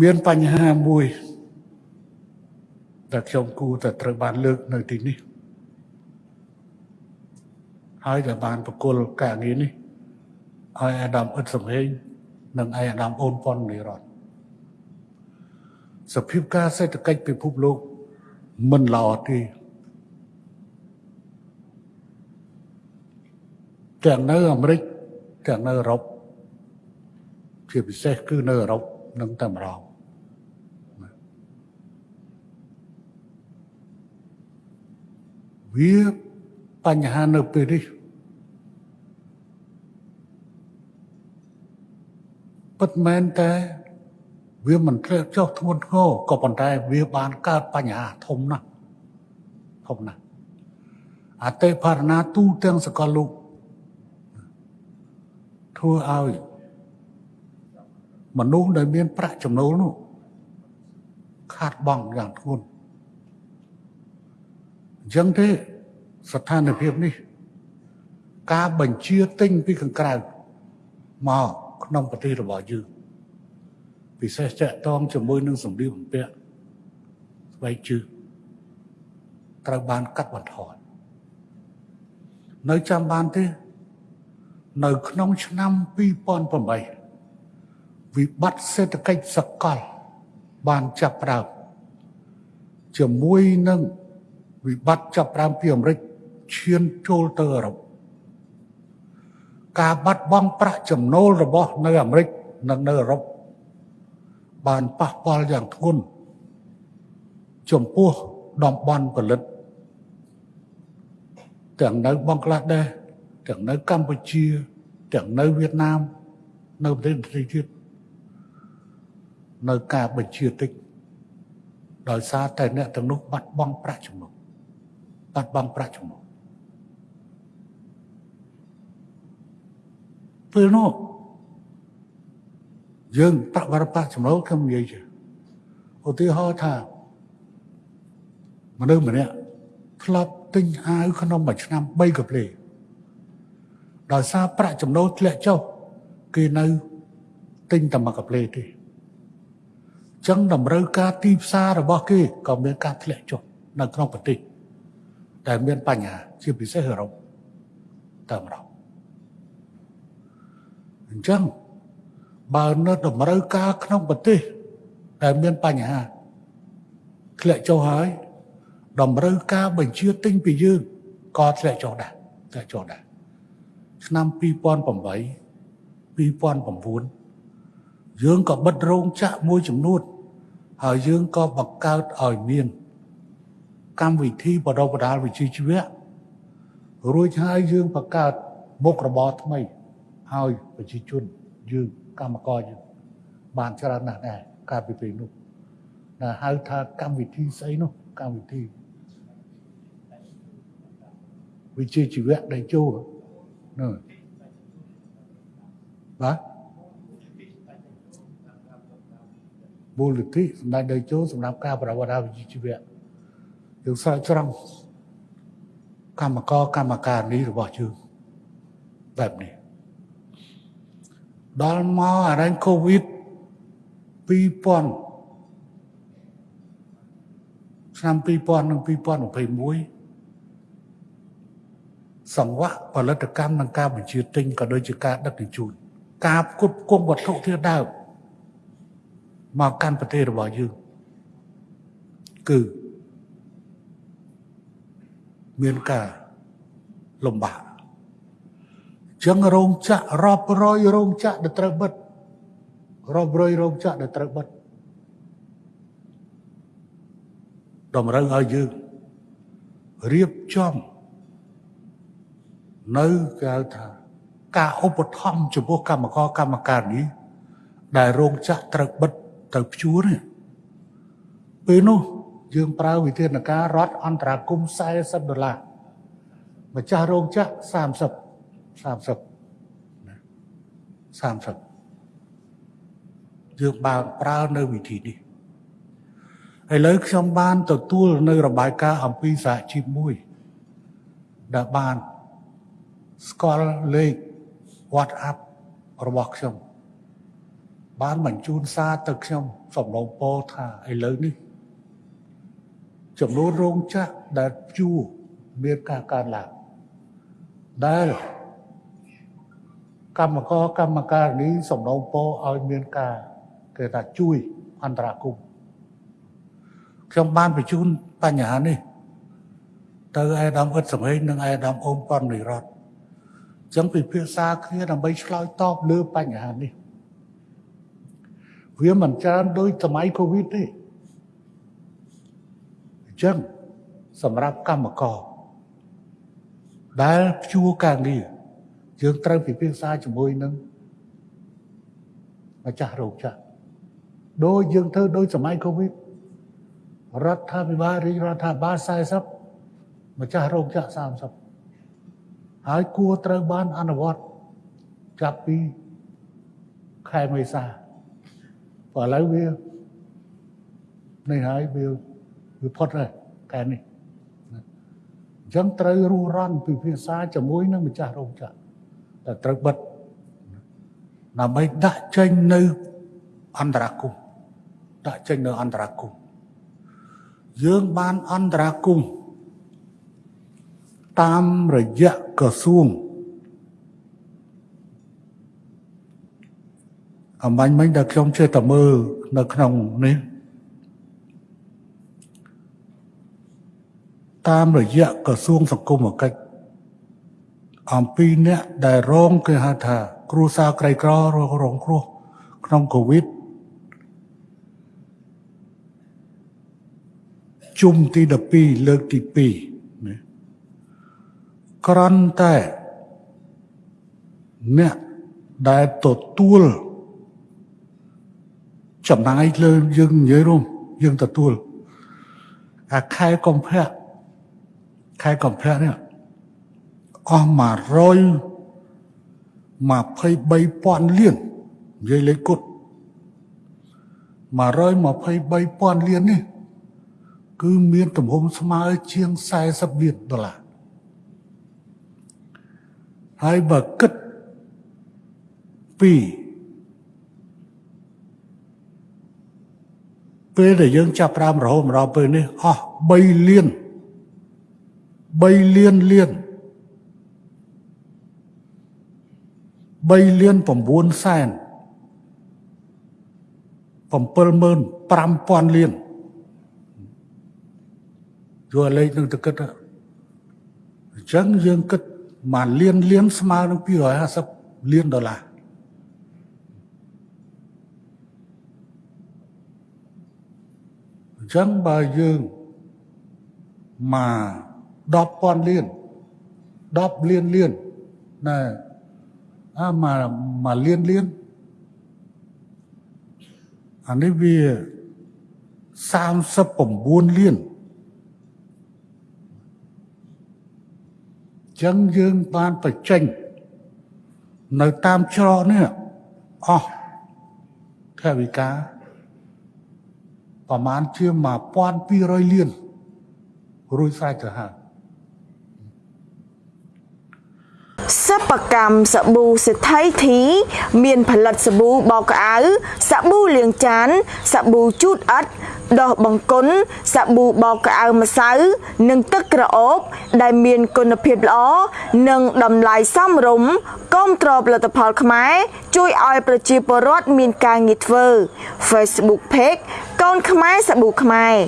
មានបញ្ហាមួយដែលខ្ញុំគូតែត្រូវបានលើកនៅទីនេះហើយដែលបានប្រគល់ការងារនេះឲ្យអាដាមអ៊ិតសំហេងនិងឯអាដាមអូនប៉ុននិរតសភាពការសេដ្ឋកិច្ចពិភពលោកមិនល្អទេទាំងនៅអាមេរិកទាំងនៅអឺរ៉ុបជាពិសេសគឺនៅអឺរ៉ុបនិងតែម្ដង វាបញ្ហានៅពេលនេះពិតមែនតែវាមិនធ្លាក់ចុះធ្ងន់ធ្ងរក៏ប៉ុន្តែវាបានកើតបញ្ហាធំណាស់ធំណាស់អតិផរណាទូទាំងសកលលោកធ្វើឲ្យមនុស្សដែលមានប្រាក់ចំណូលនោះខាតបង់យ៉ាងធ្ងន់ អញ្ចឹងទេស្ថានភាពនេះ ការបញ្ជាទិញពីខាងក្រៅមកក្នុងប្រទេសរបស់យើងពិសេសចាក់តងជាមួយនឹងសម្ភារបំពាក់ស្បែកជើងត្រូវបានកាត់បន្ថយនៅចាំបានទេ នៅក្នុងឆ្នាំ2008វិបត្តិសេដ្ឋកិច្ចសកលបានចាប់ផ្ដើមជាមួយនឹង វិបត្តិចាប់ផ្ដើមពីអាមេរិកឈានចូលទៅអឺរ៉ុបការបាត់បង់ប្រាក់ចំណូលរបស់នៅអាមេរិកនិងនៅអឺរ៉ុបបានប៉ះពាល់យ៉ាងធ្ងន់ចំពោះតំបន់ផលិត ទាំងនៅបង់ក្លាដេសទាំងនៅកម្ពុជា ទាំងនៅវៀតណាម នៅប្រទេសដទៃទៀតនៅការបញ្ជាតិចដោយសារតែអ្នកទាំងនោះបាត់បង់ប្រាក់ចំណូល បាត់បង់ប្រាក់ចំណូលពេលនោះយើងប្រាក់បរិប្រាក់ចំណូលខ្ញុំនិយាយជាឧទាហរណ៍ថាមនុស្សម្នាក់ធ្លាប់ទិញអាវក្នុងមួយឆ្នាំ3កាផ្លេដោយសារប្រាក់ចំណូលធ្លាក់ចុះគេនៅទិញតែមួយកាផ្លេទេចឹងតម្រូវការទីផ្សាររបស់គេក៏មានការធ្លាក់ចុះនៅក្នុងប្រទេស តែមានបញ្ហាជាពិសេសអឺរ៉ុបតែម្ដងអញ្ចឹងបើនៅតម្រូវការក្នុងប្រទេសដែលមានបញ្ហាធ្លាក់ចុះហើយតម្រូវការបញ្ជាទិញពីយើងក៏ធ្លាក់ចុះដែរធ្លាក់ចុះដែរឆ្នាំ2008 2009យើងក៏បិទរោងចក្រមួយចំនួនហើយយើងក៏បង្កើតឲ្យមាន កម្មវិធីបដិបដាលវិជ្ជាជីវៈរួចហើយយើងបង្កើតមុខរបរថ្មីហើយប្រជាជនយើងកម្មករយើងបានច្រើនណាស់ដែរកាលពីពេលនោះដែលហៅថាកម្មវិធីស្អីនោះកម្មវិធីវិជ្ជាជីវៈដែលចូលនោះបាទមូលនិធិសម្ដេចដីចូលសម្រាប់ការប្រវត្តិវិជ្ជាជីវៈ យើងស្រោចស្រង់កម្មករកម្មការនេះរបស់យើងបែបនេះដល់មកអរ៉ែងកូវីដ2000ឆ្នាំ2000និង2021សង្វាក់ផលិតកម្មនិងការបញ្ជាទិញក៏ដូចជាការដឹកជញ្ជូនការផ្គត់ផ្គង់វត្ថុធាតុដើមមកកាន់ប្រទេសរបស់យើងគឺ មានការលំបាកចឹងរោងចក្ររាប់រយរោងចក្រដែលត្រូវបិទរាប់រយរោងចក្រដែលត្រូវបិទតម្រូវឲ្យយើងរៀបចំនៅគេហៅថាការឧបត្ថម្ភចំពោះកម្មករកម្មការនេះដែលរោងចក្រត្រូវបិទទៅព្យួរនេះពេលនោះ យើងប្រើវិធានការរដ្ឋអន្តរាគម40ដុល្លារម្ចាស់រោងចក្រ30 30 30យើងបានប្រើនៅវិធីនេះឥឡូវខ្ញុំបានទទួលនៅរបាយការណ៍អំពីសហជីពមួយដែលបានស្គាល់លេខ WhatsApp របស់ខ្ញុំបានបញ្ជូនសារទៅខ្ញុំសំឡូងពរថាឥឡូវនេះ ចំនួនរោងចក្រដែលព្យួរមានការកើនឡើងដែលកម្មករកម្មការនេះសំណូមពរឲ្យមានការគេថាជួយអន្តរាគមន៍ខ្ញុំបានបញ្ជូនបញ្ហានេះ ទៅឯកឧត្តមអ៊ិតសមេងនិងឯកឧត្តមអូនប៉ុននិរតអញ្ចឹងពិភាក្សាគ្នាដើម្បីឆ្លើយតបលើបញ្ហានេះវាមិនច្រើនដូចសម័យកូវីដទេអញ្ចឹងសម្រាប់កម្មករដែលព្យួរការងារយើងត្រូវពិភាក្សាជាមួយនឹងម្ចាស់រោងចក្រដោយយើងធ្វើដោយសម័យកូវីដរដ្ឋាភិបាលរាជរដ្ឋាភិបាល40ម្ចាស់រោងចក្រ30ហើយគួរត្រូវបានអនុវត្តចាប់ពីខែមេសាព្រោះឥឡូវវានេះហើយវា វាផុតហើយខែនេះអញ្ចឹងត្រូវរស់រន់ពិភាក្សាជាមួយនឹងម្ចាស់រោងចក្រតែត្រូវបិទដើម្បីដាក់ចេញនៅអន្តរាគមដាក់ចេញនៅអន្តរាគមយើងបានអន្តរាគមតាមរយៈក្រសួងអំបញ្ញមិញដែលខ្ញុំចេះតែមើលនៅក្នុងនេះ តាមរយៈក្រសួងសង្គមកិច្ចអំពីអ្នកដែលរងគេហៅថា គ្រួសារក្រីក្ររងរងគ្រោះក្នុងកូវីដជុំទី12លើកទី2ណាក្រន់តែអ្នកដែលទទួលចំណាយលើយើងនិយាយរួមយើងទទួលអាខែកុម្ភៈ ខែកុម្ភៈនេះអស់123,000លាននិយាយលេខគត់123,000លាននេះគឺមានទំហំស្មើជាង40លានដុល្លារហើយបើគិតពីពេលដែលយើងចាប់ផ្ដើមរហូតមកដល់ពេលនេះអស់3លាន 3លានលាន3លាន9សែន75000លានយកលេខនឹងទៅគិតអញ្ចឹងយើងគិតមួយលានលានស្មើនឹង250លានដុល្លារអញ្ចឹងបើយើងមក 10,000លាន10លានលានណែអាមកមកលានលានអានេះវា39លានចឹងយើងបានបញ្ចេញនៅតាមច្រកនេះអស់ថវិកាប្រមាណជា1200លានរួចស្រេចទៅហើយសិ ប្បកម្មសាប៊ូសេដ្ឋីធី មានផលិតសាប៊ូបោកក្អៅសាប៊ូលាងចានសាប៊ូជូតអិតដោះបង្គន់សាប៊ូបោកក្អៅម្សៅ និងទឹកក្រអូប ដែលមានគុណភាពល្អនិងតម្លៃសមរម្យគាំទ្រផលិតផលខ្មែរជួយឲ្យប្រជាពលរដ្ឋមានការងារធ្វើ Facebook Page កូនខ្មែរសាប៊ូខ្មែរ